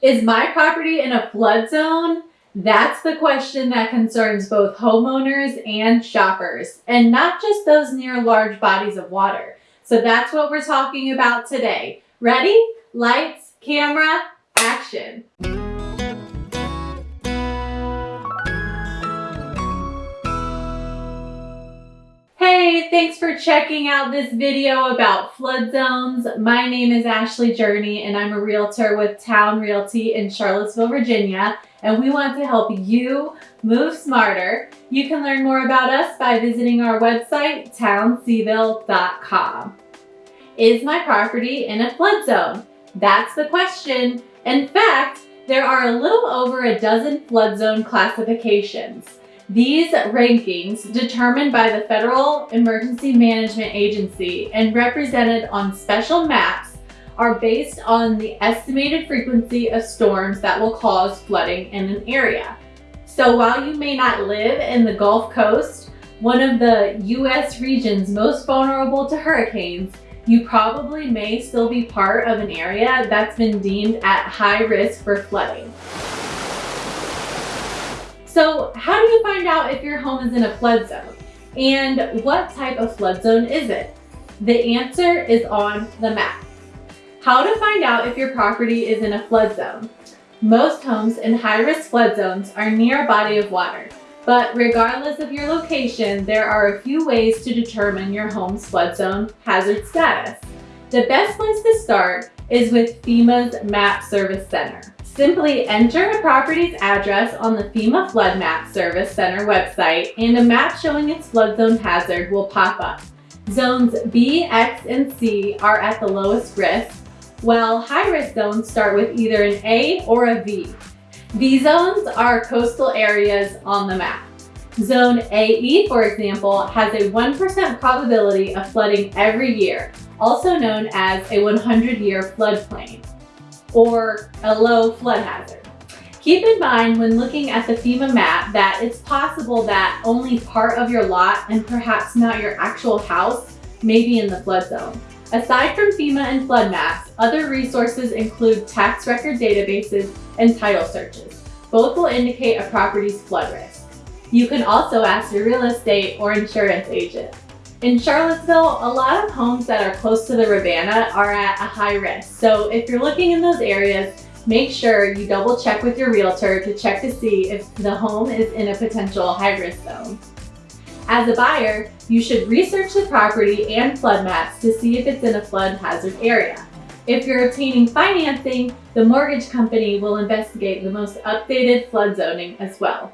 Is my property in a flood zone? That's the question that concerns both homeowners and shoppers, and not just those near large bodies of water. So that's what we're talking about today. Ready? Lights, camera, action. Hey, thanks for checking out this video about flood zones. My name is Ashley Journey and I'm a realtor with Town Realty in Charlottesville, Virginia, and we want to help you move smarter. You can learn more about us by visiting our website, townseville.com. Is my property in a flood zone? That's the question. In fact, there are a little over a dozen flood zone classifications. These rankings, determined by the Federal Emergency Management Agency and represented on special maps, are based on the estimated frequency of storms that will cause flooding in an area. So while you may not live in the Gulf Coast, one of the U.S. regions most vulnerable to hurricanes, you probably may still be part of an area that's been deemed at high risk for flooding. So how do you find out if your home is in a flood zone? And what type of flood zone is it? The answer is on the map. How to find out if your property is in a flood zone. Most homes in high-risk flood zones are near a body of water, but regardless of your location, there are a few ways to determine your home's flood zone hazard status. The best place to start is with FEMA's Map Service Center. Simply enter a property's address on the FEMA Flood Map Service Center website and a map showing its flood zone hazard will pop up. Zones B, X, and C are at the lowest risk, while high-risk zones start with either an A or a V. V zones are coastal areas on the map. Zone AE, for example, has a 1% probability of flooding every year, also known as a 100-year floodplain or a low flood hazard. Keep in mind when looking at the FEMA map that it's possible that only part of your lot and perhaps not your actual house may be in the flood zone. Aside from FEMA and flood maps, other resources include tax record databases and title searches. Both will indicate a property's flood risk. You can also ask your real estate or insurance agent. In Charlottesville, a lot of homes that are close to the Rivanna are at a high risk. So if you're looking in those areas, make sure you double check with your realtor to check to see if the home is in a potential high risk zone. As a buyer, you should research the property and flood maps to see if it's in a flood hazard area. If you're obtaining financing, the mortgage company will investigate the most updated flood zoning as well.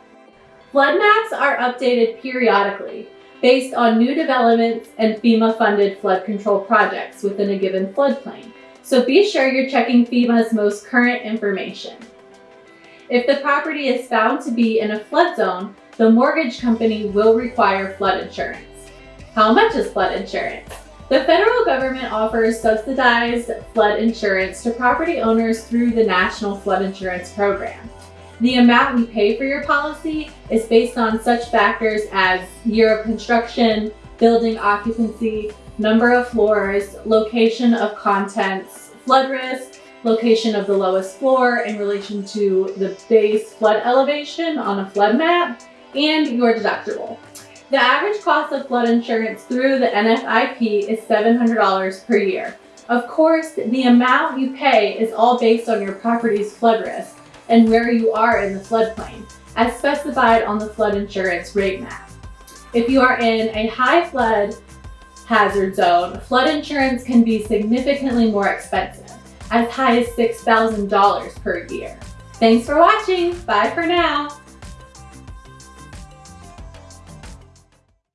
Flood maps are updated periodically, based on new developments and FEMA-funded flood control projects within a given floodplain. So be sure you're checking FEMA's most current information. If the property is found to be in a flood zone, the mortgage company will require flood insurance. How much is flood insurance? The federal government offers subsidized flood insurance to property owners through the National Flood Insurance Program. The amount you pay for your policy is based on such factors as year of construction, building occupancy, number of floors, location of contents, flood risk, location of the lowest floor in relation to the base flood elevation on a flood map, and your deductible. The average cost of flood insurance through the NFIP is $700 per year. Of course, the amount you pay is all based on your property's flood risk, and where you are in the floodplain, as specified on the flood insurance rate map. If you are in a high flood hazard zone, flood insurance can be significantly more expensive, as high as $6,000 per year. Thanks for watching. Bye for now.